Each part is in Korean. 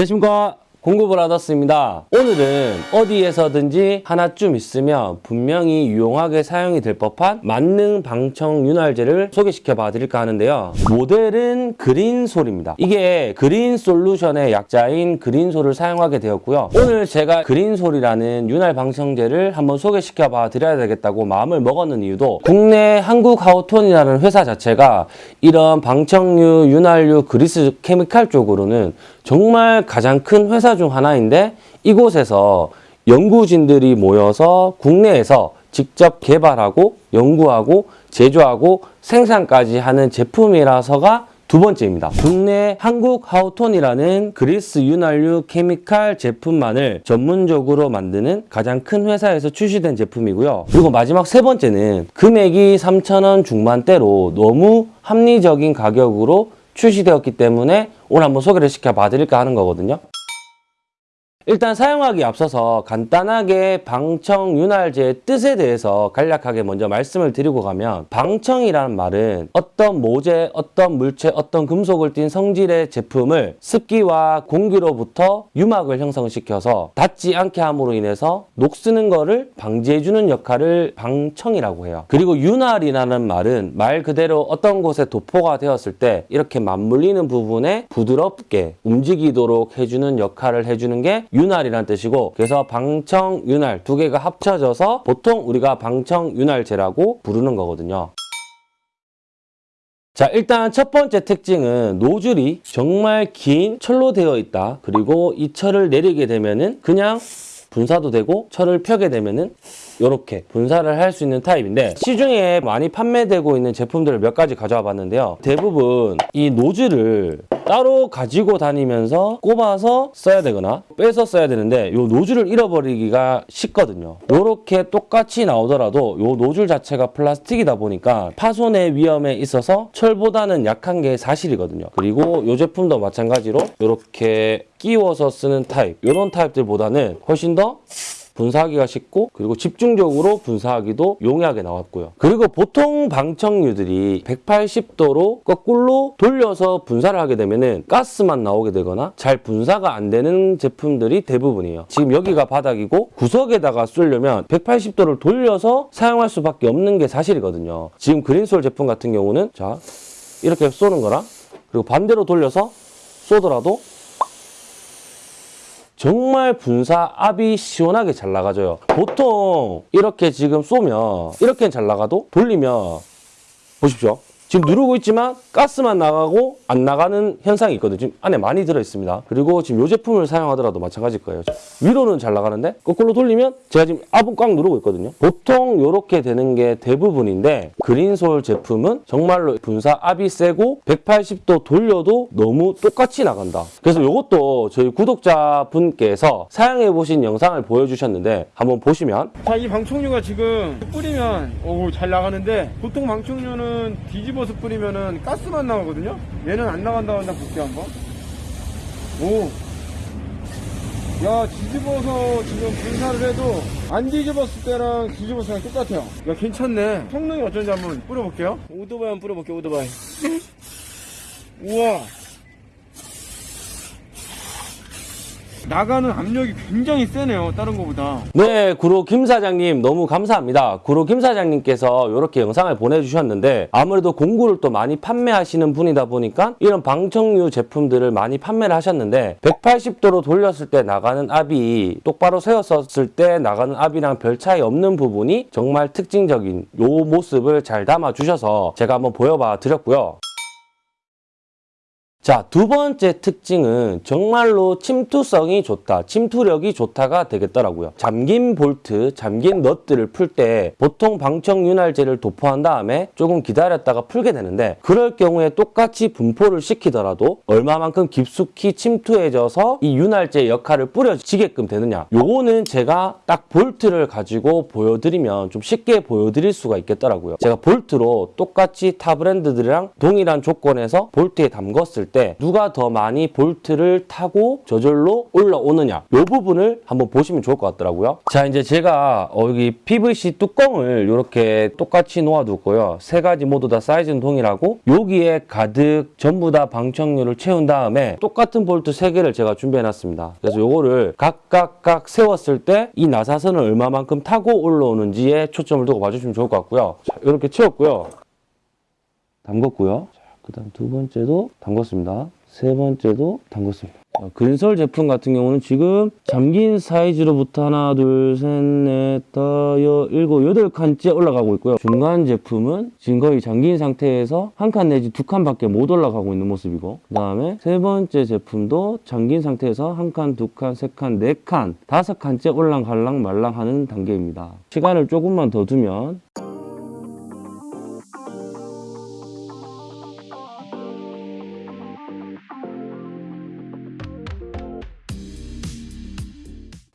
안녕하십니까. 공구브라더스입니다. 오늘은 어디에서든지 하나쯤 있으면 분명히 유용하게 사용이 될 법한 만능 방청 윤활제를 소개시켜 봐 드릴까 하는데요. 모델은 그린솔입니다. 이게 그린솔루션의 약자인 그린솔을 사용하게 되었고요. 오늘 제가 그린솔이라는 윤활 방청제를 한번 소개시켜 봐 드려야 되겠다고 마음을 먹었는 이유도 국내 한국하우톤이라는 회사 자체가 이런 방청류, 윤활유, 그리스 케미칼 쪽으로는 정말 가장 큰 회사 중 하나인데 이곳에서 연구진들이 모여서 국내에서 직접 개발하고 연구하고 제조하고 생산까지 하는 제품이라서가 두 번째입니다. 국내 한국 하우톤이라는 그리스 윤활유 케미칼 제품만을 전문적으로 만드는 가장 큰 회사에서 출시된 제품이고요. 그리고 마지막 세 번째는 금액이 3,000원 중반대로 너무 합리적인 가격으로 출시되었기 때문에 오늘 한번 소개를 시켜 봐 드릴까 하는 거거든요. 일단 사용하기 앞서서 간단하게 방청 윤활제의 뜻에 대해서 간략하게 먼저 말씀을 드리고 가면 방청이라는 말은 어떤 모재, 어떤 물체, 어떤 금속을 띤 성질의 제품을 습기와 공기로부터 유막을 형성시켜서 닿지 않게 함으로 인해서 녹쓰는 거를 방지해주는 역할을 방청이라고 해요. 그리고 윤활이라는 말은 말 그대로 어떤 곳에 도포가 되었을 때 이렇게 맞물리는 부분에 부드럽게 움직이도록 해주는 역할을 해주는 게 윤활이라는 뜻이고 그래서 방청, 윤활 두 개가 합쳐져서 보통 우리가 방청, 윤활제라고 부르는 거거든요. 자 일단 첫 번째 특징은 노즐이 정말 긴 철로 되어 있다. 그리고 이 철을 내리게 되면 은 그냥 분사도 되고 철을 펴게 되면은 이렇게 분사를 할 수 있는 타입인데 시중에 많이 판매되고 있는 제품들을 몇 가지 가져와 봤는데요. 대부분 이 노즐을 따로 가지고 다니면서 꼽아서 써야 되거나 빼서 써야 되는데 이 노즐을 잃어버리기가 쉽거든요. 이렇게 똑같이 나오더라도 이 노즐 자체가 플라스틱이다 보니까 파손의 위험에 있어서 철보다는 약한 게 사실이거든요. 그리고 이 제품도 마찬가지로 이렇게 끼워서 쓰는 타입 이런 타입들보다는 훨씬 더 분사하기가 쉽고 그리고 집중적으로 분사하기도 용이하게 나왔고요. 그리고 보통 방청류들이 180도로 거꾸로 돌려서 분사를 하게 되면은 가스만 나오게 되거나 잘 분사가 안 되는 제품들이 대부분이에요. 지금 여기가 바닥이고 구석에다가 쏠려면 180도를 돌려서 사용할 수밖에 없는 게 사실이거든요. 지금 그린솔 제품 같은 경우는 자 이렇게 쏘는 거랑 그리고 반대로 돌려서 쏘더라도 정말 분사 압이 시원하게 잘 나가져요. 보통 이렇게 지금 쏘면 이렇게는 잘 나가도 돌리면 보십시오. 지금 누르고 있지만 가스만 나가고 안 나가는 현상이 있거든요. 지금 안에 많이 들어있습니다. 그리고 지금 이 제품을 사용하더라도 마찬가지일 거예요. 위로는 잘 나가는데 거꾸로 돌리면 제가 지금 압은 꽉 누르고 있거든요. 보통 이렇게 되는 게 대부분인데 그린솔 제품은 정말로 분사 압이 세고 180도 돌려도 너무 똑같이 나간다. 그래서 이것도 저희 구독자분께서 사용해보신 영상을 보여주셨는데 한번 보시면 자, 이 방충류가 지금 뿌리면 오 잘 나가는데 보통 방충류는 뒤집어 서 뿌리면은 가스만 나가거든요. 얘는 안 나간다 한다 볼게 한번. 오. 야 뒤집어서 지금 분사를 해도 안 뒤집었을 때랑 뒤집었을 때랑 똑같아요. 야 괜찮네. 성능이 어쩐지 한번 뿌려볼게요. 오토바이 한번 뿌려볼게요. 오토바이. 우와. 나가는 압력이 굉장히 세네요. 다른 거보다. 네, 구로 김 사장님 너무 감사합니다. 구로 김 사장님께서 이렇게 영상을 보내주셨는데 아무래도 공구를 또 많이 판매하시는 분이다 보니까 이런 방청류 제품들을 많이 판매를 하셨는데 180도로 돌렸을 때 나가는 압이 똑바로 세웠었을 때 나가는 압이랑 별 차이 없는 부분이 정말 특징적인 요 모습을 잘 담아 주셔서 제가 한번 보여봐 드렸고요. 자, 두 번째 특징은 정말로 침투성이 좋다, 침투력이 좋다가 되겠더라고요. 잠긴 볼트, 잠긴 넛들을 풀때 보통 방청 윤활제를 도포한 다음에 조금 기다렸다가 풀게 되는데 그럴 경우에 똑같이 분포를 시키더라도 얼마만큼 깊숙이 침투해져서 이 윤활제 역할을 뿌려지게끔 되느냐 요거는 제가 딱 볼트를 가지고 보여드리면 좀 쉽게 보여드릴 수가 있겠더라고요. 제가 볼트로 똑같이 타 브랜드들이랑 동일한 조건에서 볼트에 담궜을 때 누가 더 많이 볼트를 타고 저절로 올라오느냐 이 부분을 한번 보시면 좋을 것 같더라고요. 자 이제 제가 어, 여기 PVC 뚜껑을 이렇게 똑같이 놓아뒀고요. 세 가지 모두 다 사이즈는 동일하고 여기에 가득 전부 다 방청류를 채운 다음에 똑같은 볼트 세 개를 제가 준비해놨습니다. 그래서 요거를 각각각 세웠을 때 이 나사선을 얼마만큼 타고 올라오는지에 초점을 두고 봐주시면 좋을 것 같고요. 자, 이렇게 채웠고요. 담궜고요. 자, 그다음 두 번째도 담궜습니다. 세 번째도 담궜습니다. 자, 그린솔 제품 같은 경우는 지금 잠긴 사이즈로부터 하나, 둘, 셋, 넷, 다섯, 여, 일곱, 여덟 칸째 올라가고 있고요. 중간 제품은 지금 거의 잠긴 상태에서 한 칸 내지 두 칸밖에 못 올라가고 있는 모습이고 그 다음에 세 번째 제품도 잠긴 상태에서 한 칸, 두 칸, 세 칸, 네 칸, 다섯 칸째 올랑갈랑 말랑 하는 단계입니다. 시간을 조금만 더 두면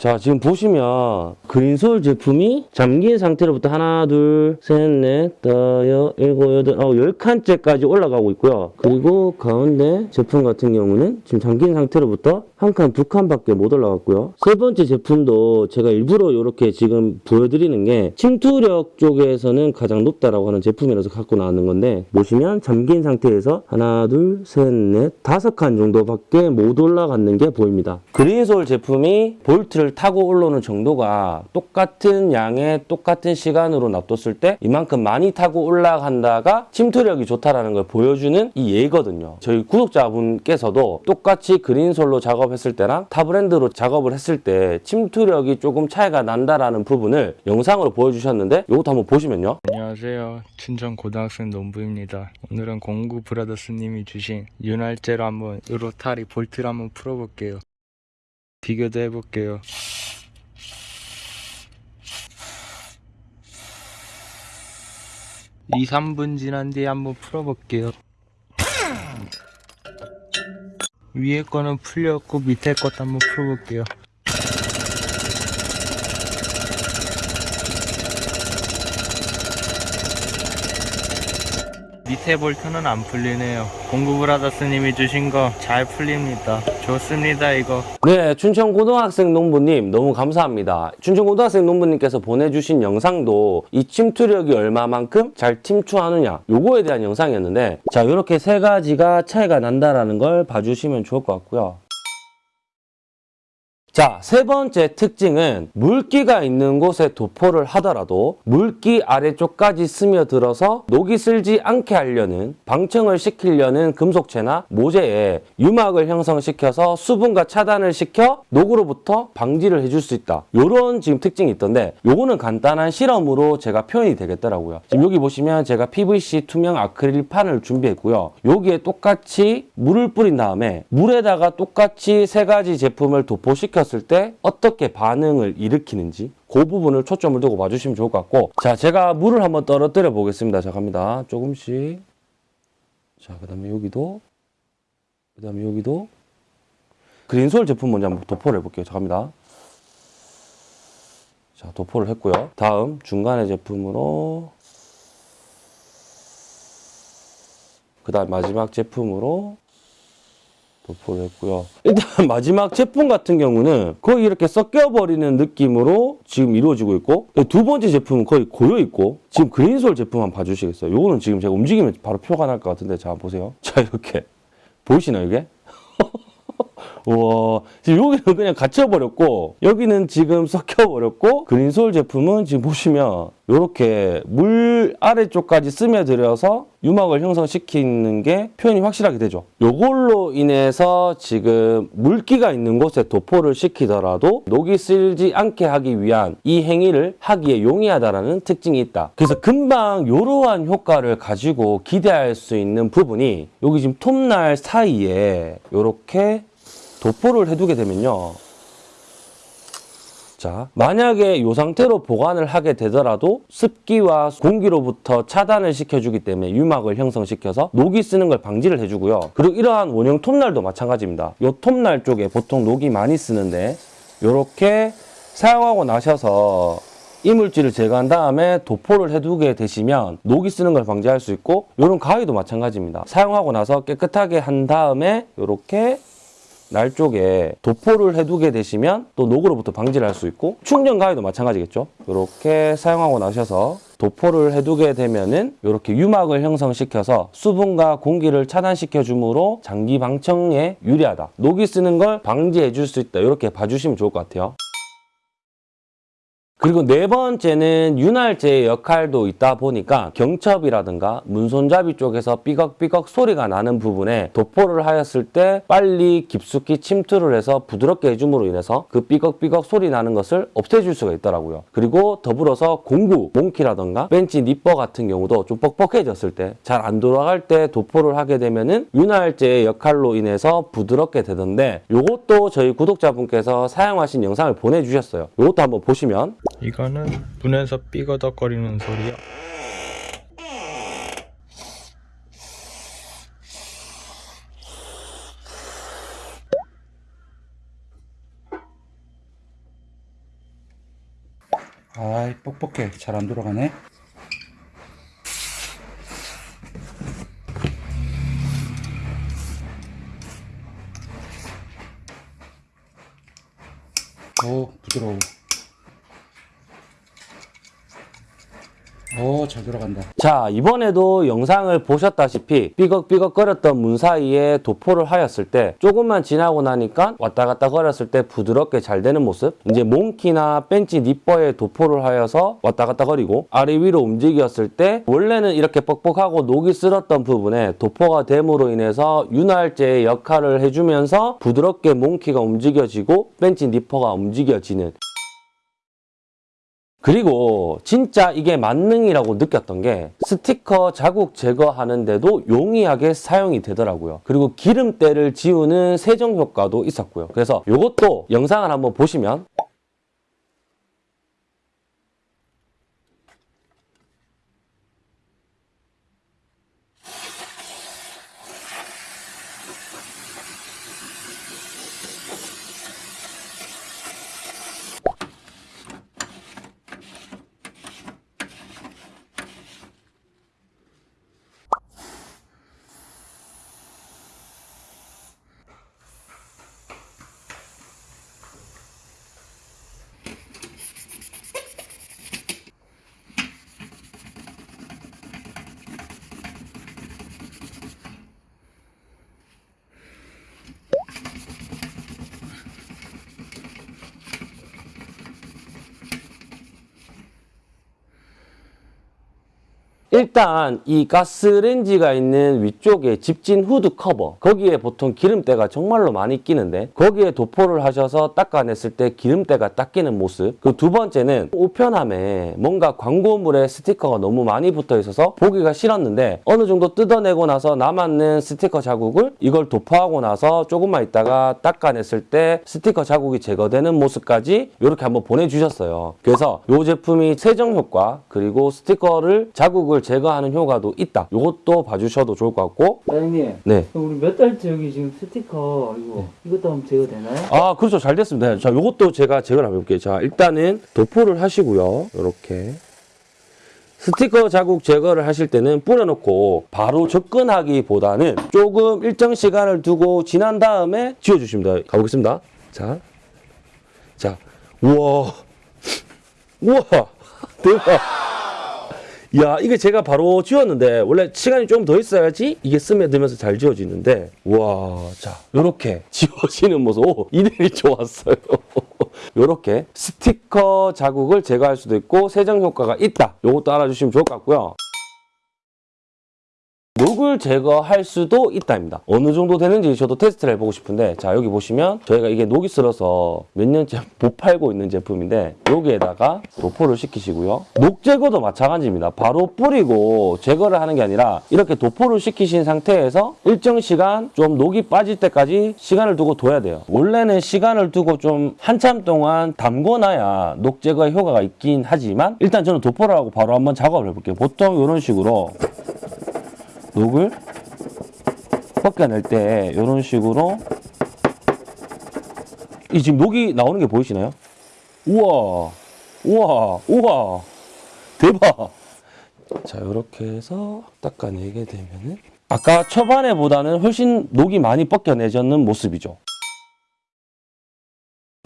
자, 지금 보시면 그린솔 제품이 잠긴 상태로부터 하나, 둘, 셋, 넷, 다섯, 여, 일곱, 여덟, 아홉, 열 칸째까지 올라가고 있고요. 그리고 가운데 제품 같은 경우는 지금 잠긴 상태로부터 한 칸, 두 칸밖에 못 올라갔고요. 세 번째 제품도 제가 일부러 이렇게 지금 보여드리는 게 침투력 쪽에서는 가장 높다라고 하는 제품이라서 갖고 나왔는 건데 보시면 잠긴 상태에서 하나, 둘, 셋, 넷, 다섯 칸 정도밖에 못 올라갔는 게 보입니다. 그린솔 제품이 볼트를 타고 올라오는 정도가 똑같은 양의 똑같은 시간으로 놔뒀을 때 이만큼 많이 타고 올라간다가 침투력이 좋다라는 걸 보여주는 이 예거든요. 저희 구독자분께서도 똑같이 그린솔로 작업 했을 때랑 타 브랜드로 작업을 했을 때 침투력이 조금 차이가 난다라는 부분을 영상으로 보여주셨는데 이것도 한번 보시면요. 안녕하세요. 춘천 고등학생 농부입니다. 오늘은 공구 브라더스님이 주신 윤활제로 한번 으로타리 볼트를 한번 풀어볼게요. 비교도 해볼게요. 이 3분 지난 뒤에 한번 풀어볼게요. 위에 거는 풀렸고 밑에 것도 한번 풀어볼게요. 밑에 볼트는 안 풀리네요. 공구 브라더스님이 주신 거 잘 풀립니다. 좋습니다 이거. 네, 춘천 고등학생 농부님 너무 감사합니다. 춘천 고등학생 농부님께서 보내주신 영상도 이 침투력이 얼마만큼 잘 침투하느냐 요거에 대한 영상이었는데 자 이렇게 세 가지가 차이가 난다라는 걸 봐주시면 좋을 것 같고요. 자, 세 번째 특징은 물기가 있는 곳에 도포를 하더라도 물기 아래쪽까지 스며들어서 녹이 슬지 않게 하려는 방청을 시키려는 금속체나 모재에 유막을 형성시켜서 수분과 차단을 시켜 녹으로부터 방지를 해줄 수 있다. 요런 지금 특징이 있던데 요거는 간단한 실험으로 제가 표현이 되겠더라고요. 지금 여기 보시면 제가 PVC 투명 아크릴 판을 준비했고요. 여기에 똑같이 물을 뿌린 다음에 물에다가 똑같이 세 가지 제품을 도포시 켰을 때 어떻게 반응을 일으키는지 그 부분을 초점을 두고 봐주시면 좋을 것 같고. 자 제가 물을 한번 떨어뜨려 보겠습니다. 자 갑니다. 조금씩. 자그 다음에 여기도 그 다음에 여기도. 그린솔 제품 먼저 한번 도포를 해볼게요. 자 갑니다. 자 도포를 했고요. 다음 중간의 제품으로. 그 다음 마지막 제품으로 도포를 했고요. 일단 마지막 제품 같은 경우는 거의 이렇게 섞여버리는 느낌으로 지금 이루어지고 있고 두 번째 제품은 거의 고여있고 지금 그린솔 제품 한번 봐주시겠어요? 요거는 지금 제가 움직이면 바로 표가 날 것 같은데 자 보세요. 자 이렇게 보이시나요 이게? 우와. 여기는 그냥 갇혀버렸고 여기는 지금 섞여버렸고 그린솔 제품은 지금 보시면 이렇게 물 아래쪽까지 스며들어서 유막을 형성시키는 게 표현이 확실하게 되죠. 요걸로 인해서 지금 물기가 있는 곳에 도포를 시키더라도 녹이 쓸지 않게 하기 위한 이 행위를 하기에 용이하다라는 특징이 있다. 그래서 금방 이러한 효과를 가지고 기대할 수 있는 부분이 여기 지금 톱날 사이에 이렇게 도포를 해두게 되면요. 자, 만약에 이 상태로 보관을 하게 되더라도 습기와 공기로부터 차단을 시켜주기 때문에 유막을 형성시켜서 녹이 쓰는 걸 방지를 해주고요. 그리고 이러한 원형 톱날도 마찬가지입니다. 이 톱날 쪽에 보통 녹이 많이 쓰는데 이렇게 사용하고 나셔서 이물질을 제거한 다음에 도포를 해두게 되시면 녹이 쓰는 걸 방지할 수 있고 이런 가위도 마찬가지입니다. 사용하고 나서 깨끗하게 한 다음에 이렇게 날 쪽에 도포를 해두게 되시면 또 녹으로부터 방지를 할 수 있고 충전 가위도 마찬가지겠죠. 이렇게 사용하고 나셔서 도포를 해두게 되면은 이렇게 유막을 형성시켜서 수분과 공기를 차단시켜 주므로 장기 방청에 유리하다. 녹이 쓰는 걸 방지해 줄 수 있다. 이렇게 봐주시면 좋을 것 같아요. 그리고 네 번째는 윤활제의 역할도 있다 보니까 경첩이라든가 문손잡이 쪽에서 삐걱삐걱 소리가 나는 부분에 도포를 하였을 때 빨리 깊숙이 침투를 해서 부드럽게 해줌으로 인해서 그 삐걱삐걱 소리 나는 것을 없애줄 수가 있더라고요. 그리고 더불어서 공구, 몽키라든가 벤치 니퍼 같은 경우도 좀 뻑뻑해졌을 때 잘 안 돌아갈 때 도포를 하게 되면 은 윤활제의 역할로 인해서 부드럽게 되던데 요것도 저희 구독자분께서 사용하신 영상을 보내주셨어요. 요것도 한번 보시면 이거는 문에서 삐거덕거리는 소리야. 아이 뻑뻑해. 잘 안 돌아가네. 오 부드러워 오잘 돌아간다. 자 이번에도 영상을 보셨다시피 삐걱삐걱거렸던 문 사이에 도포를 하였을 때 조금만 지나고 나니까 왔다 갔다 거렸을 때 부드럽게 잘 되는 모습. 이제 몽키나 벤치 니퍼에 도포를 하여서 왔다 갔다 거리고 아래 위로 움직였을 때 원래는 이렇게 뻑뻑하고 녹이 쓸었던 부분에 도포가 됨으로 인해서 윤활제의 역할을 해주면서 부드럽게 몽키가 움직여지고 벤치 니퍼가 움직여지는 그리고 진짜 이게 만능이라고 느꼈던 게 스티커 자국 제거하는데도 용이하게 사용이 되더라고요. 그리고 기름때를 지우는 세정 효과도 있었고요. 그래서 이것도 영상을 한번 보시면 일단 이 가스레인지가 있는 위쪽에 집진 후드 커버. 거기에 보통 기름때가 정말로 많이 끼는데 거기에 도포를 하셔서 닦아냈을 때 기름때가 딱 끼는 모습. 그 두 번째는 우편함에 뭔가 광고물에 스티커가 너무 많이 붙어 있어서 보기가 싫었는데 어느 정도 뜯어내고 나서 남았는 스티커 자국을 이걸 도포하고 나서 조금만 있다가 닦아냈을 때 스티커 자국이 제거되는 모습까지 이렇게 한번 보내주셨어요. 그래서 이 제품이 세정 효과 그리고 스티커를 자국을 제거하는 효과도 있다. 이것도 봐주셔도 좋을 것 같고. 사장님, 네. 우리 몇 달째 여기 지금 스티커 이거 이것도 한번 제거되나요? 아 그렇죠. 잘 됐습니다. 자 요것도 제가 제거를 한번 해볼게요. 자 일단은 도포를 하시고요. 이렇게. 스티커 자국 제거를 하실 때는 뿌려놓고 바로 접근하기보다는 조금 일정 시간을 두고 지난 다음에 지워주십니다. 가보겠습니다. 자, 자, 우와. 우와. 대박 야 이게 제가 바로 지웠는데 원래 시간이 좀더 있어야지 이게 스며들면서 잘 지워지는데. 와자 요렇게 지워지는 모습. 오 이대리 좋았어요. 요렇게 스티커 자국을 제거할 수도 있고 세정 효과가 있다. 요것도 알아주시면 좋을 것 같고요 녹을 제거할 수도 있다입니다. 어느 정도 되는지 저도 테스트를 해보고 싶은데 자 여기 보시면 저희가 이게 녹이 슬어서 몇 년째 못 팔고 있는 제품인데 여기에다가 도포를 시키시고요. 녹 제거도 마찬가지입니다. 바로 뿌리고 제거를 하는 게 아니라 이렇게 도포를 시키신 상태에서 일정 시간 좀 녹이 빠질 때까지 시간을 두고 둬야 돼요. 원래는 시간을 두고 좀 한참 동안 담궈놔야 녹 제거의 효과가 있긴 하지만 일단 저는 도포를 하고 바로 한번 작업을 해볼게요. 보통 이런 식으로 녹을 벗겨낼 때 이런 식으로 이 지금 녹이 나오는 게 보이시나요? 우와 우와, 우와, 대박. 자, 이렇게 해서 닦아내게 되면은 아까 초반에 보다는 훨씬 녹이 많이 벗겨내졌는 모습이죠.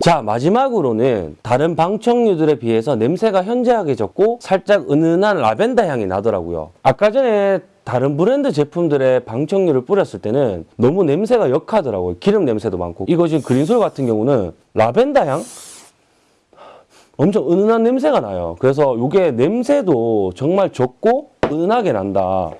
자, 마지막으로는 다른 방청류들에 비해서 냄새가 현저하게 적고 살짝 은은한 라벤더 향이 나더라고요. 아까 전에 다른 브랜드 제품들의 방청류를 뿌렸을 때는 너무 냄새가 역하더라고요. 기름 냄새도 많고. 이거 지금 그린솔 같은 경우는 라벤더 향? 엄청 은은한 냄새가 나요. 그래서 이게 냄새도 정말 적고 은은하게 난다.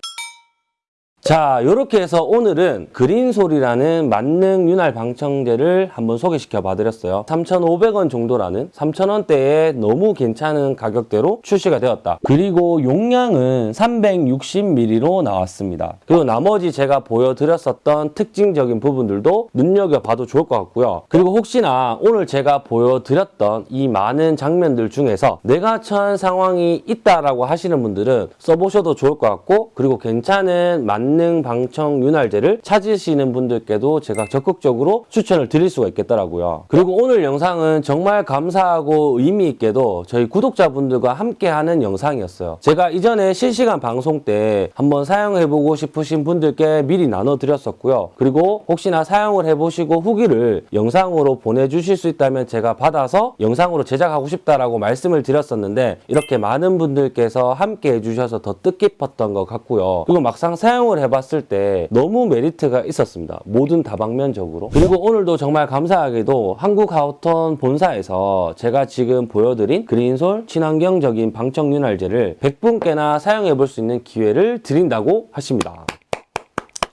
자, 이렇게 해서 오늘은 그린솔이라는 만능 윤활 방청제를 한번 소개시켜 봐드렸어요. 3,500원 정도라는 3,000원대에 너무 괜찮은 가격대로 출시가 되었다. 그리고 용량은 360ml로 나왔습니다. 그리고 나머지 제가 보여드렸었던 특징적인 부분들도 눈여겨봐도 좋을 것 같고요. 그리고 혹시나 오늘 제가 보여드렸던 이 많은 장면들 중에서 내가 처한 상황이 있다라고 하시는 분들은 써보셔도 좋을 것 같고 그리고 괜찮은 만능 방청 윤활제를 찾으시는 분들께도 제가 적극적으로 추천을 드릴 수가 있겠더라고요. 그리고 오늘 영상은 정말 감사하고 의미 있게도 저희 구독자분들과 함께하는 영상이었어요. 제가 이전에 실시간 방송 때 한번 사용해보고 싶으신 분들께 미리 나눠드렸었고요. 그리고 혹시나 사용을 해보시고 후기를 영상으로 보내주실 수 있다면 제가 받아서 영상으로 제작하고 싶다라고 말씀을 드렸었는데 이렇게 많은 분들께서 함께 해주셔서 더 뜻깊었던 것 같고요. 그리고 막상 사용을 해봤을 때 너무 메리트가 있었습니다. 모든 다방면적으로. 그리고 오늘도 정말 감사하게도 한국 하우턴 본사에서 제가 지금 보여드린 그린솔 친환경적인 방청윤활제를 100분께나 사용해볼 수 있는 기회를 드린다고 하십니다.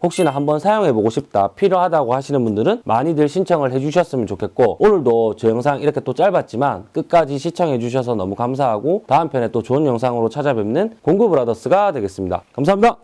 혹시나 한번 사용해보고 싶다, 필요하다고 하시는 분들은 많이들 신청을 해주셨으면 좋겠고 오늘도 저 영상 이렇게 또 짧았지만 끝까지 시청해주셔서 너무 감사하고 다음 편에 또 좋은 영상으로 찾아뵙는 공구브라더스가 되겠습니다. 감사합니다.